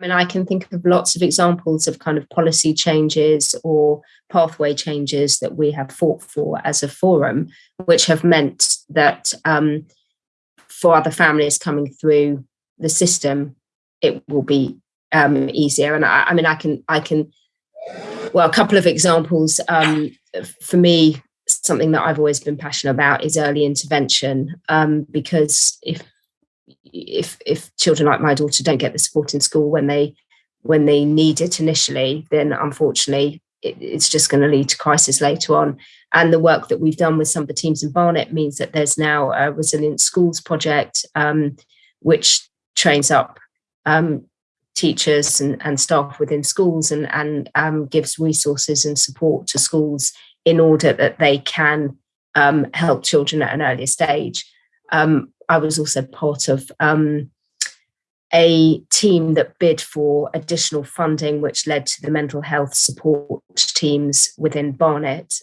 mean, I can think of lots of examples of kind of policy changes or pathway changes that we have fought for as a forum, which have meant that um, for other families coming through the system, it will be um, easier. And I, I, mean, I can, I can, well, a couple of examples um, for me. Something that I've always been passionate about is early intervention, um, because if if if children like my daughter don't get the support in school when they when they need it initially, then unfortunately it, it's just going to lead to crisis later on. And the work that we've done with some of the teams in Barnet means that there's now a resilient schools project, um, which trains up um, teachers and, and, staff within schools and, and um, gives resources and support to schools in order that they can um, help children at an earlier stage. Um, I was also part of um, a team that bid for additional funding, which led to the mental health support teams within Barnet.